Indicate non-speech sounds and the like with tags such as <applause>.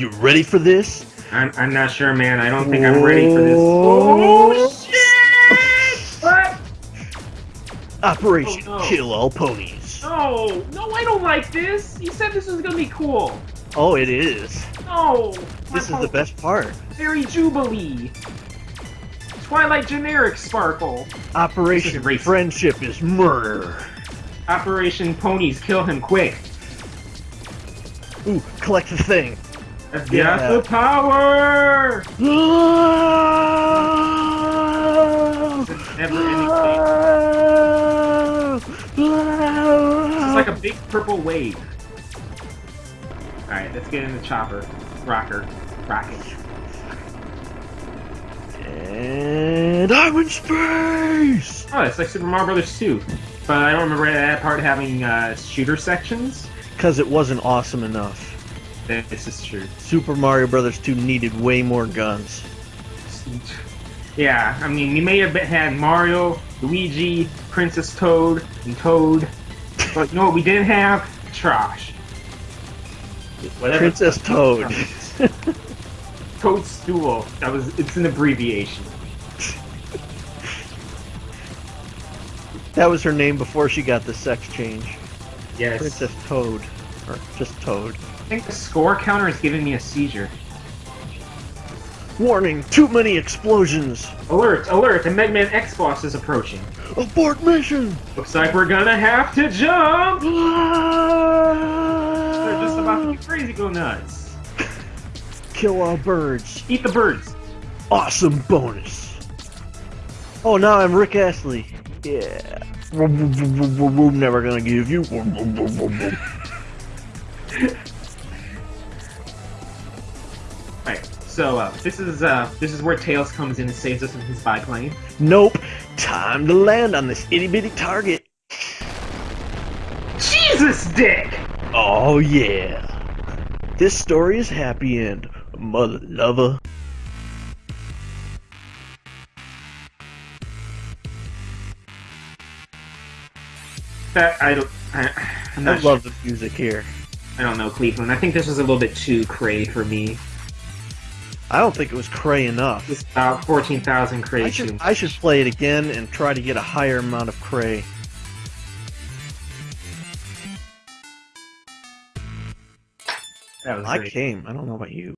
You ready for this? I'm, I'm not sure, man. I don't think I'm ready for this. Oh, oh shit! What? Operation Oh, no. Kill All Ponies. No, no, I don't like this. You said this was gonna be cool. Oh, it is. No. This is the best part. Fairy Jubilee. Twilight Generic Sparkle. Operation is. Friendship is murder. Operation Ponies Kill Him Quick. Ooh, collect the thing. That's Yeah. the power! Ending This is like a big purple wave. Alright, let's get in the chopper. Rocker. Rocket. And I'm in space! Oh, it's like Super Mario Brothers 2. But I don't remember that part having uh, shooter sections. Because it wasn't awesome enough. This is true. Super Mario Brothers 2 needed way more guns. Yeah, I mean, you may have had Mario, Luigi, Princess Toad, and Toad, but you know what we didn't have? Trash. Whatever. Princess Toad. <laughs> Toadstool. That was. It's an abbreviation. That was her name before she got the sex change. Yes. Princess Toad. Or just Toad. I think the score counter is giving me a seizure. Warning, too many explosions! Alert! Alert! The Mega Man X boss is approaching. Abort mission! Looks like we're gonna have to jump. <laughs> They're just about to get crazy, go nuts. Kill all birds. Eat the birds. Awesome bonus. Oh, now I'm Rick Astley. Yeah. Never gonna give you. <laughs> Right. So uh, this is uh, this is where Tails comes in and saves us in his biplane. Nope. Time to land on this itty bitty target. Jesus, Dick! Oh yeah. This story is happy end, mother lover. That I don't. I, I love sure. the music here. I don't know Cleveland. I think this was a little bit too cray for me. I don't think it was cray enough. It's about fourteen thousand cray. I should I should play it again and try to get a higher amount of cray. I came. I don't know about you.